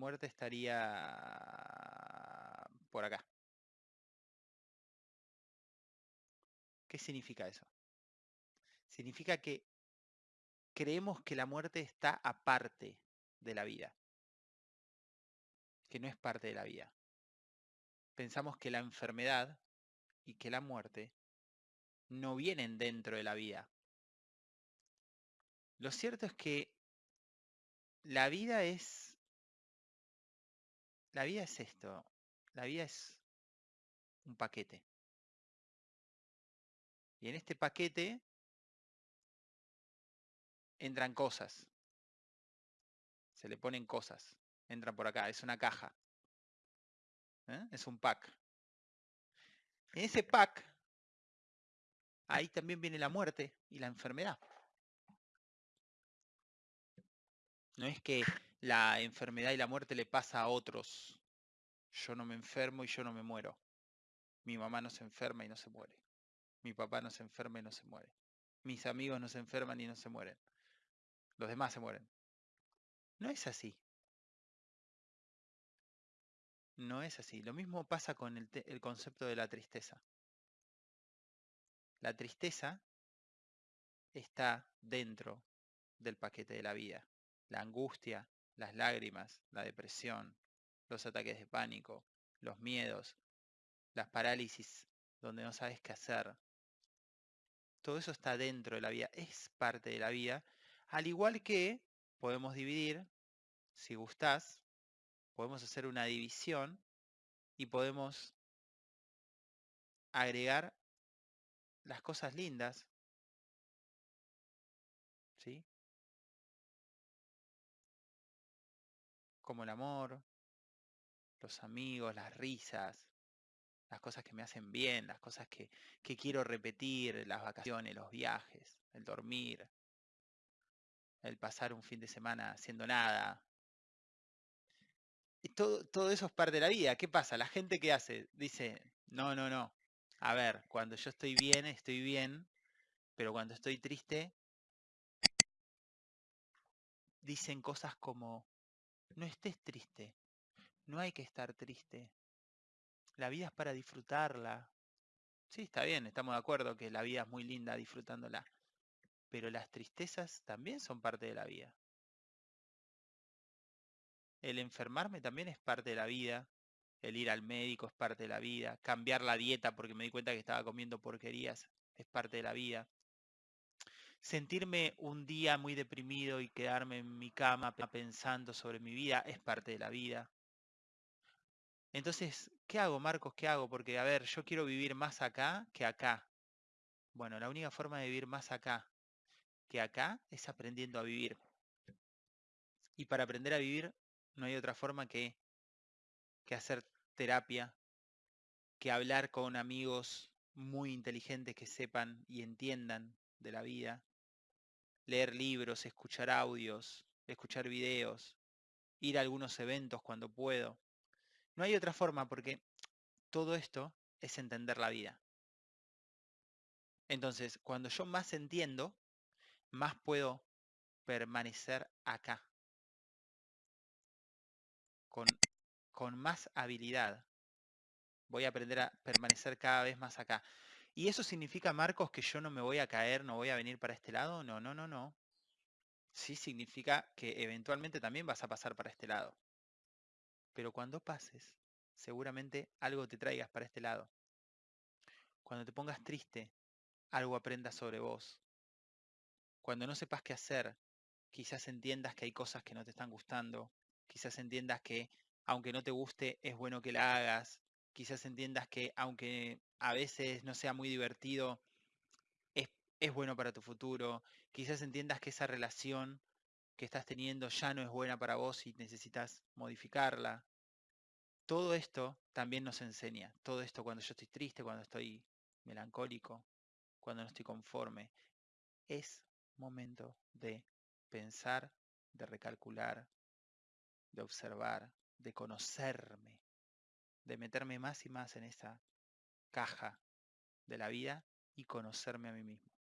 muerte estaría por acá. ¿Qué significa eso? Significa que creemos que la muerte está aparte de la vida, que no es parte de la vida. Pensamos que la enfermedad y que la muerte no vienen dentro de la vida. Lo cierto es que la vida es la vida es esto, la vida es un paquete. Y en este paquete entran cosas. Se le ponen cosas. Entran por acá. Es una caja. ¿eh? Es un pack. En ese pack, ahí también viene la muerte y la enfermedad. No es que la enfermedad y la muerte le pasa a otros. Yo no me enfermo y yo no me muero. Mi mamá no se enferma y no se muere. Mi papá no se enferma y no se muere. Mis amigos no se enferman y no se mueren. Los demás se mueren. No es así. No es así. Lo mismo pasa con el, concepto de la tristeza. La tristeza está dentro del paquete de la vida. La angustia, las lágrimas, la depresión, los ataques de pánico, los miedos, las parálisis donde no sabes qué hacer. Todo eso está dentro de la vida, es parte de la vida, al igual que podemos dividir, si gustás, podemos hacer una división y podemos agregar las cosas lindas, Como el amor, los amigos, las risas, las cosas que me hacen bien, las cosas que, quiero repetir, las vacaciones, los viajes, el dormir, el pasar un fin de semana haciendo nada. Y todo, todo eso es parte de la vida. ¿Qué pasa? La gente que hace dice, no, no, no. A ver, cuando yo estoy bien, estoy bien, pero cuando estoy triste, dicen cosas como, no estés triste, no hay que estar triste. La vida es para disfrutarla. Sí, está bien, estamos de acuerdo que la vida es muy linda disfrutándola. Pero las tristezas también son parte de la vida. El enfermarme también es parte de la vida. El ir al médico es parte de la vida. Cambiar la dieta porque me di cuenta que estaba comiendo porquerías es parte de la vida. Sentirme un día muy deprimido y quedarme en mi cama pensando sobre mi vida es parte de la vida. Entonces, ¿qué hago, Marcos? ¿Qué hago? Porque, a ver, yo quiero vivir más acá que acá. Bueno, la única forma de vivir más acá que acá es aprendiendo a vivir. Y para aprender a vivir no hay otra forma que, que hacer terapia, que hablar con amigos muy inteligentes que sepan y entiendan de la vida, leer libros, escuchar audios, escuchar videos, ir a algunos eventos cuando puedo. No hay otra forma porque todo esto es entender la vida. Entonces, cuando yo más entiendo, más puedo permanecer acá. Con, con más habilidad. Voy a aprender a permanecer cada vez más acá. ¿Y eso significa, Marcos, que yo no me voy a caer, no voy a venir para este lado? No, no, no, no. Sí significa que eventualmente también vas a pasar para este lado. Pero cuando pases, seguramente algo te traigas para este lado. Cuando te pongas triste, algo aprendas sobre vos. Cuando no sepas qué hacer, quizás entiendas que hay cosas que no te están gustando. Quizás entiendas que aunque no te guste, es bueno que la hagas. Quizás entiendas que aunque a veces no sea muy divertido, es, es bueno para tu futuro. Quizás entiendas que esa relación que estás teniendo ya no es buena para vos y necesitas modificarla. Todo esto también nos enseña. Todo esto cuando yo estoy triste, cuando estoy melancólico, cuando no estoy conforme. Es momento de pensar, de recalcular, de observar, de conocerme, de meterme más y más en esa caja de la vida y conocerme a mí mismo.